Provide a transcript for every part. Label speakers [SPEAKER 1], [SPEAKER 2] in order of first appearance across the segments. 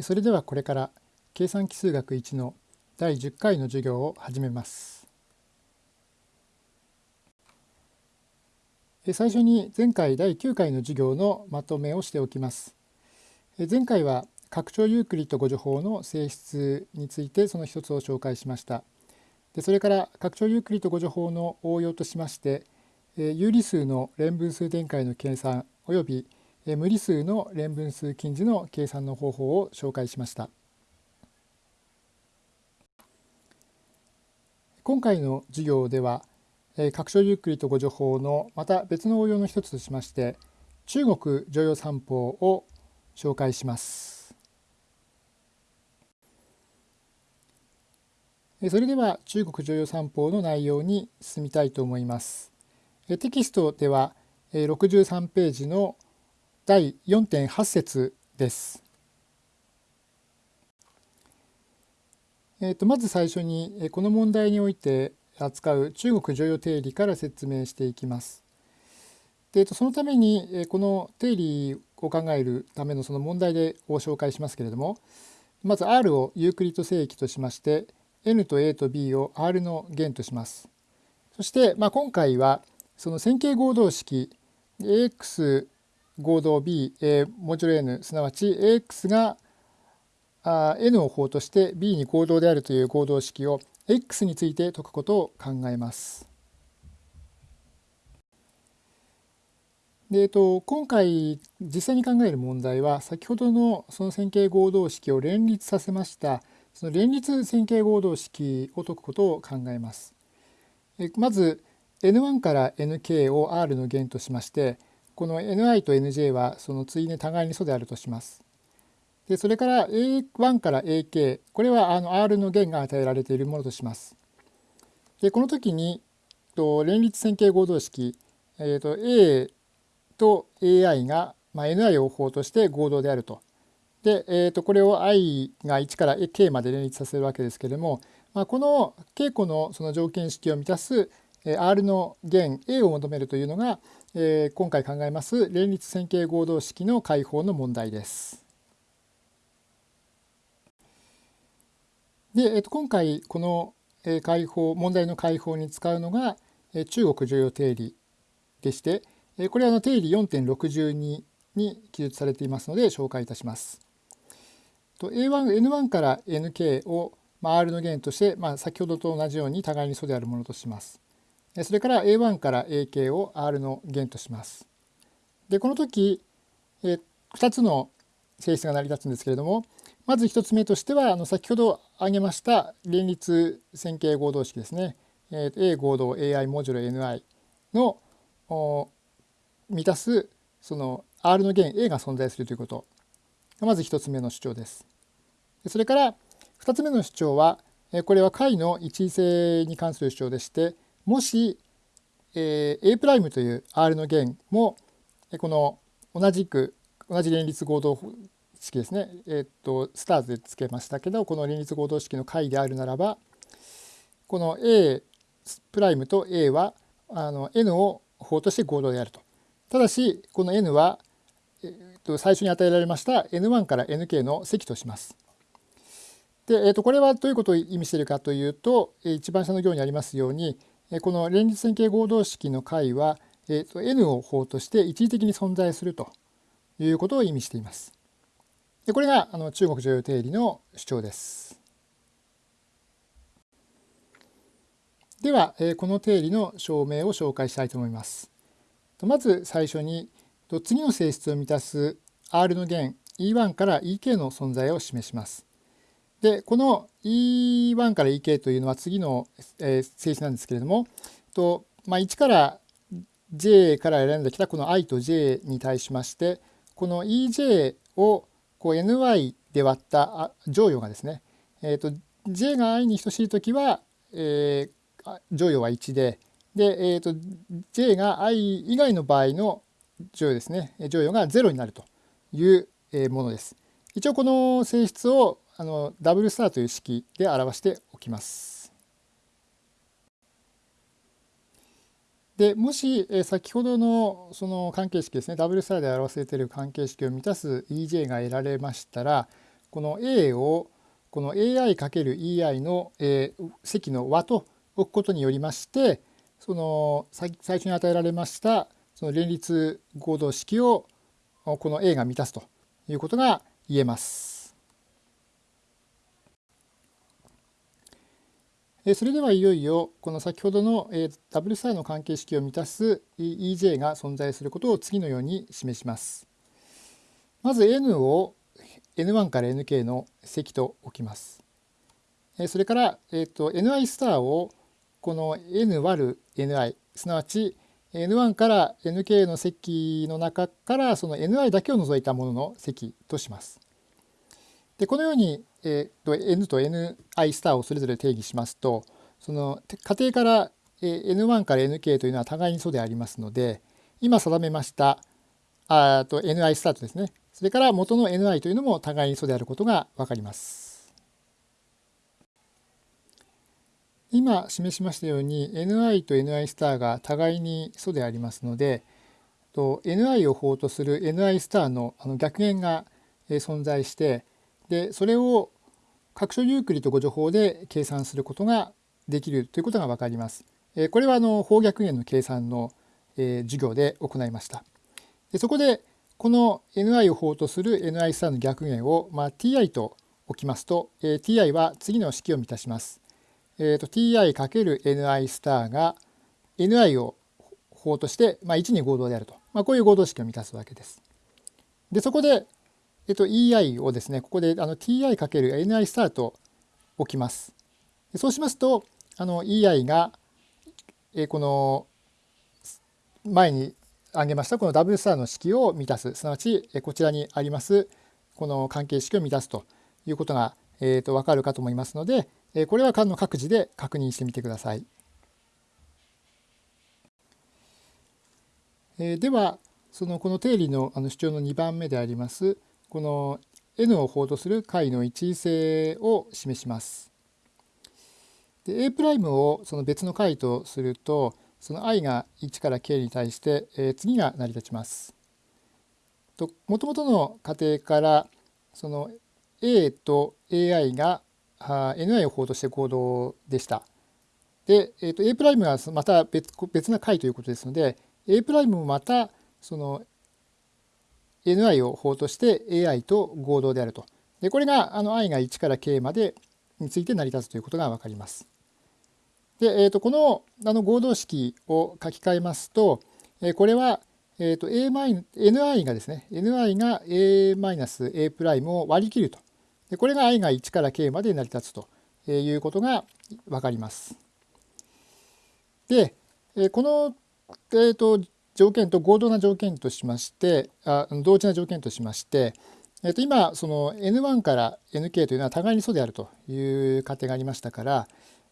[SPEAKER 1] それではこれから計算奇数学1の第10回の授業を始めます。最初に前回第9回の授業のまとめをしておきます。前回は拡張ユークリッド誤助法の性質についてその一つを紹介しました。でそれから拡張ユークリッド誤助法の応用としまして有理数の連分数展開の計算および無理数の連分数近似の計算の方法を紹介しました。今回の授業では拡張ゆっくりとご助法のまた別の応用の一つとしまして中国常用三法を紹介します。それでは中国常用三法の内容に進みたいと思います。テキストでは63ページの第4.8節です。えー、とまず最初にこの問題において扱う中国常用定理から説明していきます。でそのためにこの定理を考えるためのその問題でを紹介しますけれどもまず R をユークリッド正規としまして N と A と B を R の弦とします。そして、まあ、今回はその線形合同式 AX 合同 B、えモジュロ N すなわち AX があ N を法として B に合同であるという合同式を X について解くことを考えます。でえっと、今回実際に考える問題は先ほどのその線形合同式を連立させましたその連立線形合同式を解くことを考えます。えまず N1 から Nk を R の弦としましてこの ni と nj はその対に互いに素であるとします。でそれから a1 から ak これはあの r の弦が与えられているものとします。でこの時にと連立線形合同式、えー、と a と ai が、まあ、ni を法として合同であると。で、えー、とこれを i が1から k まで連立させるわけですけれども、まあ、この稽古のその条件式を満たす R の弦 A を求めるというのが、えー、今回考えます連立線形合同式の解法の問題です。で、えー、と今回この解法問題の解法に使うのが中国重要定理でしてこれは定理4.62に記述されていますので紹介いたします。A1、N1 から Nk を R の弦として、まあ、先ほどと同じように互いに素であるものとします。それから A1 から AK を R の弦とします。でこの時2つの性質が成り立つんですけれどもまず1つ目としてはあの先ほど挙げました連立線形合同式ですね A 合同 AI モジュロ NI の満たすその R の弦 A が存在するということがまず1つ目の主張です。それから2つ目の主張はこれは解の一位性に関する主張でしてもし、えー、A' という R の弦もこの同じく同じ連立合同式ですね、えー、っとスターズでつけましたけどこの連立合同式の解であるならばこの A' と A はあの N を法として合同であると。ただしこの N は、えー、っと最初に与えられました N1 から Nk の積とします。で、えー、とこれはどういうことを意味しているかというと一番下の行にありますようにこの連立線形合同式の解は n を法として一時的に存在するということを意味しています。でこれがあの中国常用定理の主張です。ではこの定理の証明を紹介したいと思います。まず最初に次の性質を満たす R の弦 E1 から EK の存在を示します。でこの E1 から EK というのは次の、えー、性質なんですけれどもと、まあ、1から J から選んできたこの i と j に対しましてこの EJ をこう ny で割った乗与がですね、えーと、j が i に等しい時は、えー、乗与は1でで、えーと、j が i 以外の場合の乗与ですね乗与が0になるというものです。一応この性質をあのダブルスターという式で表しておきます。でもし先ほどのその関係式ですねダブルスターで表されている関係式を満たす EJ が得られましたらこの A をこの AI×EI の、えー、積の和と置くことによりましてその最初に与えられましたその連立合同式をこの A が満たすということが言えます。それではいよいよこの先ほどのダブルスターの関係式を満たす EJ が存在することを次のように示します。まず N を N1 から Nk の積と置きます。それから、えー、と Ni スターをこの N 割る Ni すなわち N1 から Nk の積の中からその Ni だけを除いたものの積とします。でこのようにえー、と n と ni スターをそれぞれ定義しますとその仮定から、えー、n1 から nk というのは互いに素でありますので今定めましたあと ni スタートですねそれから元の ni というのも互いに素であることが分かります。今示しましたように ni と ni スターが互いに素でありますのでと ni を法とする ni スターのあの逆弦が存在してでそれを各所ユークリッド誤助法で計算することができるということが分かります。これはあの方逆円の計算の授業で行いました。でそこでこの ni を法とする ni スターの逆円を、まあ、ti と置きますと、え ti は次の式を満たします。えーと、ti×ni スターが ni を法として、まあ、1に合同であると、まあ、こういう合同式を満たすわけです。でそこでえっと、EI をですね、ここであの TI×NI スタート置きます。そうしますと、あの EI が、えこの前に挙げましたこのダブルスターの式を満たす、すなわちこちらにありますこの関係式を満たすということが、えー、と分かるかと思いますので、これはの各自で確認してみてください。では、そのこの定理のあの主張の2番目でありますこの n を法とする解の一位性を示します。で A' をその別の解とするとその i が1から k に対して、えー、次が成り立ちます。もともとの仮定からその A と AI が Ni を法として合同でした。で、えー、と A' がまた別別な解ということですので A' もまたその ni を法として ai と合同であると。でこれがあの i が1から k までについて成り立つということが分かります。で、えー、とこのあの合同式を書き換えますと、えー、これは、えー、と a ni がですね ni が a-a' を割り切ると。でこれが i が1から k まで成り立つということが分かります。で、えこの、えー、と条件と合同な条件としましてあ同時な条件としまして、えー、と今その N1 から Nk というのは互いに素であるという仮定がありましたから、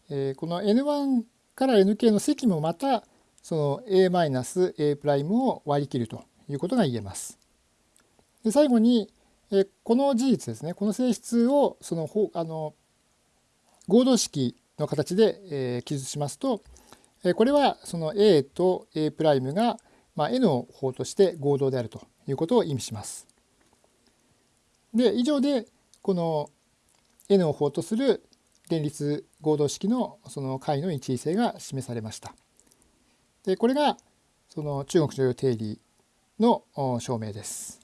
[SPEAKER 1] えー、この N1 から Nk の積もまたその A-A' を割り切るということが言えます。で最後に、えこの事実ですねこの性質をそのあの合同式の形で、え記述しますとこれはその A と A' がまあ、N を法として合同であるということを意味します。で以上でこの N を法とする連立合同式のその解の一位性が示されました。でこれがその中国女優定理の証明です。